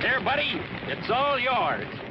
Here, buddy, it's all yours.